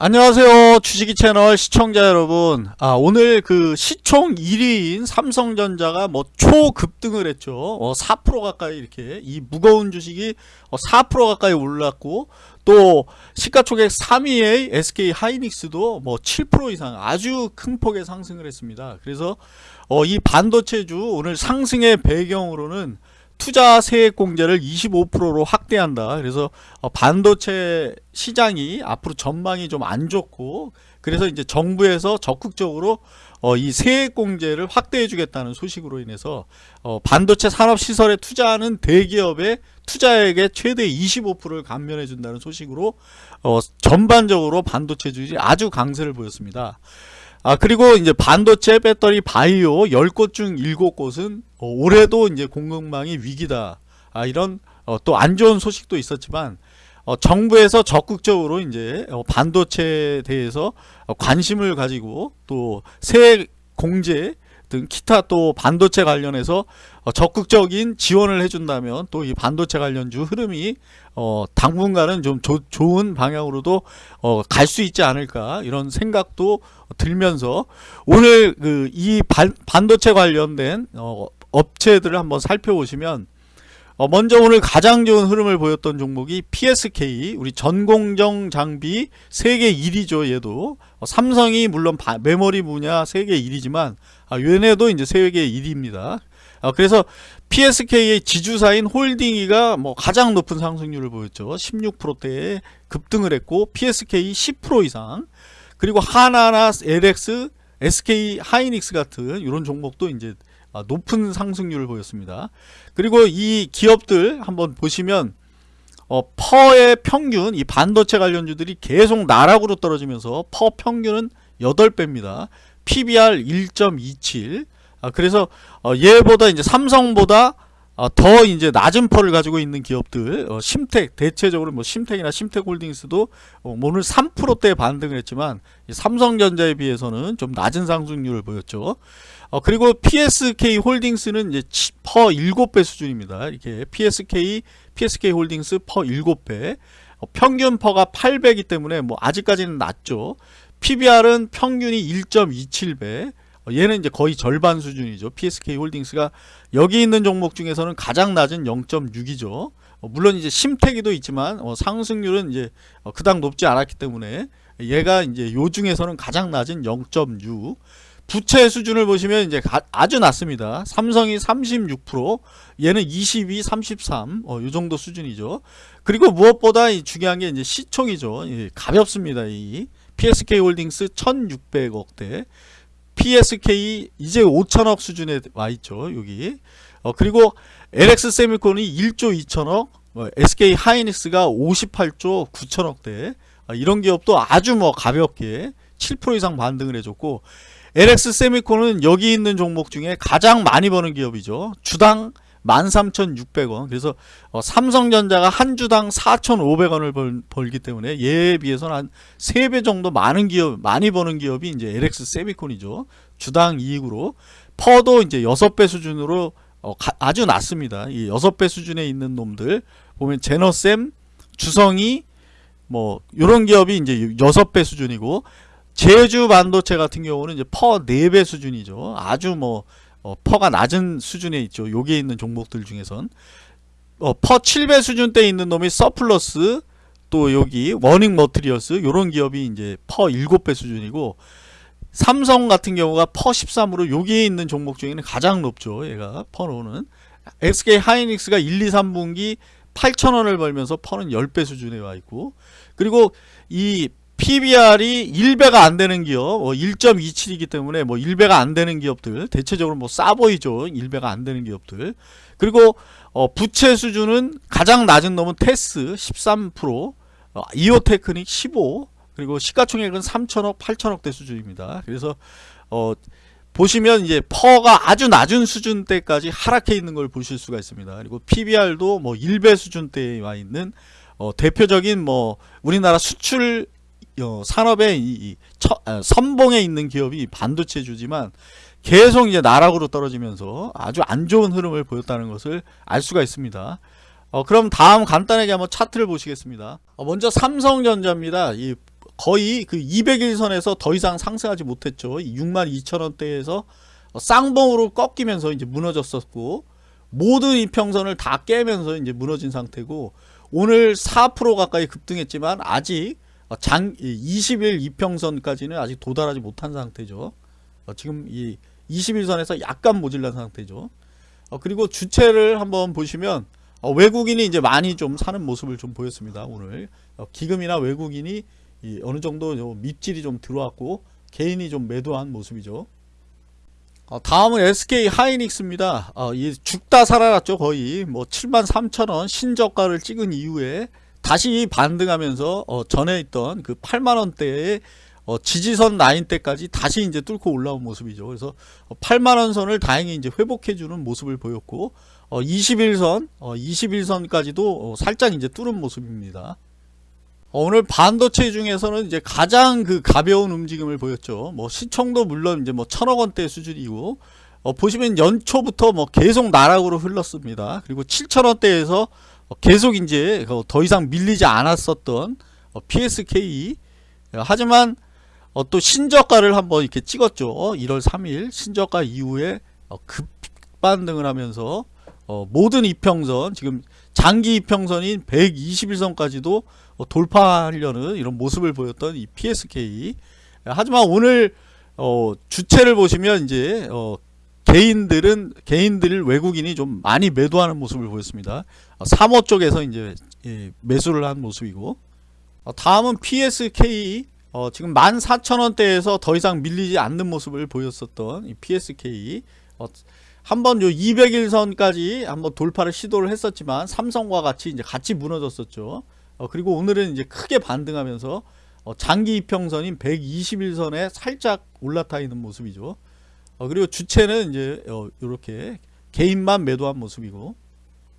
안녕하세요 주식이 채널 시청자 여러분. 아 오늘 그 시총 1위인 삼성전자가 뭐 초급등을 했죠. 어, 4% 가까이 이렇게. 이 무거운 주식이 어, 4% 가까이 올랐고 또 시가총액 3위의 SK 하이닉스도 뭐 7% 이상 아주 큰 폭의 상승을 했습니다. 그래서 어, 이 반도체주 오늘 상승의 배경으로는 투자 세액 공제를 25%로 확대한다. 그래서 어, 반도체 시장이 앞으로 전망이 좀 안 좋고 그래서 이제 정부에서 적극적으로 어, 이 세액 공제를 확대해 주겠다는 소식으로 인해서 어, 반도체 산업 시설에 투자하는 대기업의 투자액의 최대 25%를 감면해 준다는 소식으로 어, 전반적으로 반도체주들이 아주 강세를 보였습니다. 아 그리고 이제 반도체 배터리 바이오 10곳 중 7곳은 어, 올해도 이제 공급망이 위기다. 아 이런 어, 또 안 좋은 소식도 있었지만 어, 정부에서 적극적으로 이제 어, 반도체에 대해서 어, 관심을 가지고 또 새 공제 등 기타 또 반도체 관련해서 어, 적극적인 지원을 해준다면 또 이 반도체 관련주 흐름이 어, 당분간은 좀 조, 좋은 방향으로도 어, 갈 수 있지 않을까 이런 생각도 들면서 오늘 그 이 반도체 관련된 어, 업체들을 한번 살펴보시면 어, 먼저 오늘 가장 좋은 흐름을 보였던 종목이 PSK 우리 전공정 장비 세계 1위죠 얘도. 어, 삼성이 물론 바, 메모리 분야 세계 1위지만 아, 얘네도 이제 세계 1위입니다. 아, 그래서 PSK의 지주사인 홀딩이가 뭐 가장 높은 상승률을 보였죠. 16%대에 급등을 했고 PSK 10% 이상. 그리고 하나나 LX SK 하이닉스 같은 이런 종목도 이제 아, 높은 상승률을 보였습니다. 그리고 이 기업들 한번 보시면 어, 퍼의 평균 이 반도체 관련주들이 계속 나락으로 떨어지면서 퍼 평균은 8배입니다. PBR 1.27 아, 그래서 어, 얘보다 이제 삼성보다 어, 더 이제 낮은 퍼를 가지고 있는 기업들 어, 심택 대체적으로 뭐 심택이나 심택홀딩스도 어, 오늘 3%대 반등을 했지만 삼성전자에 비해서는 좀 낮은 상승률을 보였죠. 어, 그리고 PSK 홀딩스는 이제 PER 7배 수준입니다. 이렇게 PSK PSK 홀딩스 PER 7배 어, 평균 PER가 8배이기 때문에 뭐 아직까지는 낮죠. PBR은 평균이 1.27배 어, 얘는 이제 거의 절반 수준이죠. PSK 홀딩스가 여기 있는 종목 중에서는 가장 낮은 0.6이죠. 어, 물론 이제 심태기도 있지만 어, 상승률은 이제 그닥 높지 않았기 때문에 얘가 이제 요 중에서는 가장 낮은 0.6 부채 수준을 보시면 이제 아주 낮습니다. 삼성이 36%, 얘는 22, 33, 어, 요 정도 수준이죠. 그리고 무엇보다 중요한 게 이제 시총이죠. 예, 가볍습니다. 이 PSK 홀딩스 1,600억대, PSK 이제 5천억 수준에 와 있죠. 여기. 어, 그리고 LX 세미콘이 1조 2천억, 어, SK 하이닉스가 58조 9천억대. 어, 이런 기업도 아주 뭐 가볍게 7% 이상 반등을 해줬고 LX 세미콘은 여기 있는 종목 중에 가장 많이 버는 기업이죠. 주당 13,600원. 그래서 어, 삼성전자가 한 주당 4,500원을 벌, 벌기 때문에 얘에 비해서는 한 3배 정도 많은 기업, 많이 버는 기업이 이제 LX 세미콘이죠. 주당 이익으로. PER도 이제 6배 수준으로 어, 가, 아주 낮습니다. 이 6배 수준에 있는 놈들 보면 제너셈, 주성이 뭐 요런 기업이 이제 6배 수준이고 제주 반도체 같은 경우는 이제 PER 4배 수준이죠. 아주 뭐 어, PER가 낮은 수준에 있죠. 여기에 있는 종목들 중에선 어, PER 7배 수준대에 있는 놈이 서플러스 또 여기 원익 머트리얼즈 요런 기업이 이제 PER 7배 수준이고 삼성 같은 경우가 퍼 13으로 여기에 있는 종목 중에는 가장 높죠. 얘가 퍼로는 SK 하이닉스가 1, 2, 3분기 8천원을 벌면서 퍼는 10배 수준에 와 있고 그리고 이 PBR이 1배가 안 되는 기업, 뭐 1.27이기 때문에 뭐 1배가 안 되는 기업들, 대체적으로 뭐 싸 보이죠. 1배가 안 되는 기업들. 그리고 어, 부채 수준은 가장 낮은 놈은 테스 13%, 어, 이오테크닉 15, 그리고 시가총액은 3천억, 8천억대 수준입니다. 그래서 어, 보시면 이제 퍼가 아주 낮은 수준대까지 하락해 있는 걸 보실 수가 있습니다. 그리고 PBR도 뭐 1배 수준대에 와 있는 어, 대표적인 뭐 우리나라 수출 어, 산업의 이, 이 처, 아, 선봉에 있는 기업이 반도체주지만 계속 이제 나락으로 떨어지면서 아주 안 좋은 흐름을 보였다는 것을 알 수가 있습니다. 어, 그럼 다음 간단하게 한번 차트를 보시겠습니다. 어, 먼저 삼성전자입니다. 이 거의 그 200일선에서 더 이상 상승하지 못했죠. 62,000원대에서 쌍봉으로 꺾이면서 이제 무너졌었고 모든 이평선을 다 깨면서 이제 무너진 상태고 오늘 4% 가까이 급등했지만 아직 장 20일 이평선까지는 아직 도달하지 못한 상태죠. 어, 지금 이 21선에서 약간 모질란 상태죠. 어, 그리고 주체를 한번 보시면 어, 외국인이 이제 많이 좀 사는 모습을 좀 보였습니다. 오늘 어, 기금이나 외국인이 이 어느 정도 좀 밑질이 좀 들어왔고 개인이 좀 매도한 모습이죠. 어, 다음은 SK 하이닉스입니다. 어, 이 죽다 살아났죠 거의 뭐 73,000원 신저가를 찍은 이후에 다시 반등하면서 어, 전에 있던 그 8만원대의 어, 지지선 라인 때까지 다시 이제 뚫고 올라온 모습이죠. 그래서 8만원 선을 다행히 이제 회복해주는 모습을 보였고 어, 21선, 어, 21선까지도 어, 살짝 이제 뚫은 모습입니다. 어, 오늘 반도체 중에서는 이제 가장 그 가벼운 움직임을 보였죠. 뭐 시총도 물론 이제 뭐 천억 원대 수준이고 어, 보시면 연초부터 뭐 계속 나락으로 흘렀습니다. 그리고 7천 원대에서 어, 계속 이제 어, 더 이상 밀리지 않았었던 어, PSK 어, 하지만 어, 또 신저가를 한번 이렇게 찍었죠. 어, 1월 3일 신저가 이후에 어, 급반등을 하면서 어, 모든 이평선 지금 장기 이평선인 121선까지도 어, 돌파하려는 이런 모습을 보였던 이 PSK 하지만 오늘 어, 주체를 보시면 이제 어, 개인들은 개인들 외국인이 좀 많이 매도하는 모습을 보였습니다. 어, 3호 쪽에서 이제 예, 매수를 한 모습이고 어, 다음은 PSK 어, 지금 14,000원대에서 더 이상 밀리지 않는 모습을 보였었던 이 PSK 어, 한번 요 200일선까지 한번 돌파를 시도를 했었지만 삼성과 같이 이제 같이 무너졌었죠. 어, 그리고 오늘은 이제 크게 반등하면서 어, 장기 이평선인 121선에 살짝 올라타 있는 모습이죠. 어, 그리고 주체는 이제 어, 이렇게 개인만 매도한 모습이고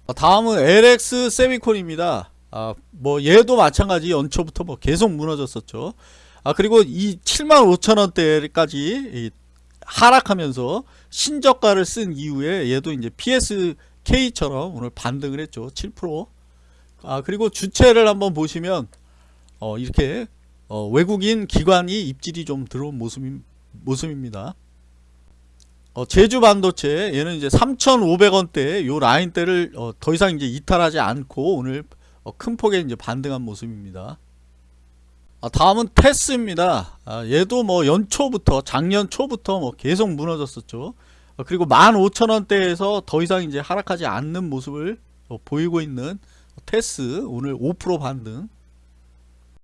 어, 다음은 LX 세미콘입니다. 아, 뭐 얘도 마찬가지 연초부터 뭐 계속 무너졌었죠. 아 그리고 이 75,000원대까지 하락하면서 신저가를 쓴 이후에 얘도 이제 PSK처럼 오늘 반등을 했죠. 7%. 아 그리고 주체를 한번 보시면 어 이렇게 어 외국인 기관이 입질이 좀 들어온 모습 모습입니다. 어 제주 반도체 얘는 이제 3,500원대 요 라인대를 어 더 이상 이제 이탈하지 않고 오늘 어 큰 폭의 이제 반등한 모습입니다. 아, 다음은 테스입니다. 아, 얘도 뭐 연초부터 작년 초부터 뭐 계속 무너졌었죠. 어, 그리고 15,000원대에서 더 이상 이제 하락하지 않는 모습을 어, 보이고 있는 테스 오늘 5% 반등.